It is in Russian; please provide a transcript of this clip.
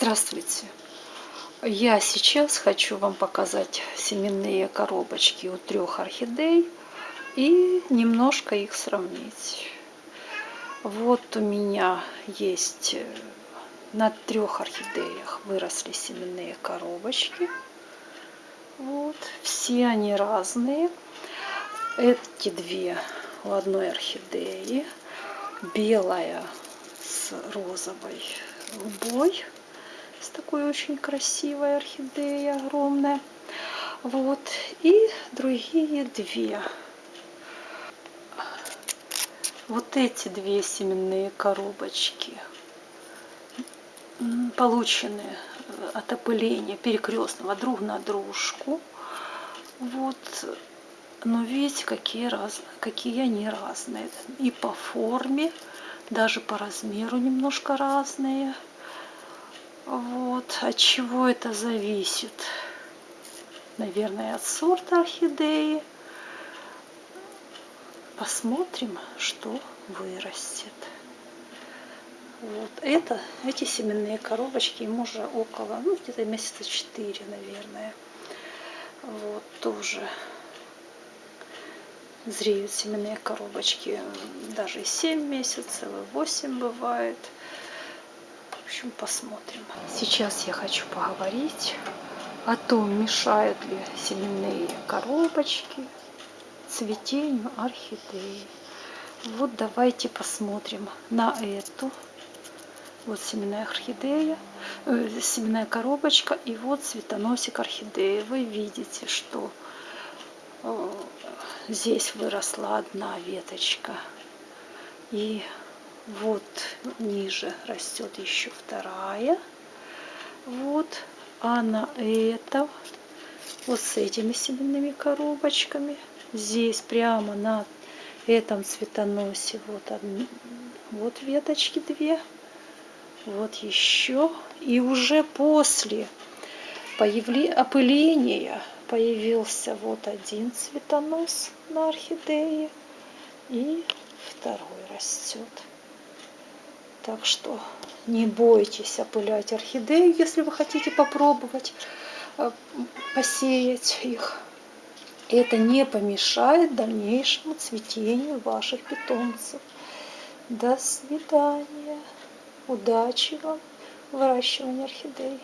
Здравствуйте! Я сейчас хочу вам показать семенные коробочки у трех орхидей и немножко их сравнить. Вот у меня есть э, на трех орхидеях выросли семенные коробочки. Вот, все они разные. Эти две у одной орхидеи. Белая с розовой голубой с такой очень красивой орхидеей огромная. Вот. И другие две. Вот эти две семенные коробочки получены от опыления перекрестного друг на дружку. Вот. Но видите, какие, раз, какие они разные. И по форме, даже по размеру немножко разные. Вот, от чего это зависит? Наверное, от сорта орхидеи. Посмотрим, что вырастет. Вот это, эти семенные коробочки, им уже около, ну, где-то месяца 4, наверное. Вот, тоже зреют семенные коробочки даже и 7 месяцев, и 8 бывает общем, посмотрим. Сейчас я хочу поговорить о том, мешают ли семенные коробочки цветению орхидеи. Вот давайте посмотрим на эту. Вот семенная орхидея, э, семенная коробочка и вот цветоносик орхидеи. Вы видите, что э, здесь выросла одна веточка. И вот ниже растет еще вторая. Вот. А на этом, вот с этими семенными коробочками, здесь прямо на этом цветоносе вот, одни, вот веточки две. Вот еще. И уже после опыления появился вот один цветонос на орхидее. И второй растет. Так что не бойтесь опылять орхидеи, если вы хотите попробовать э, посеять их. Это не помешает дальнейшему цветению ваших питомцев. До свидания. Удачи вам в выращивании орхидей.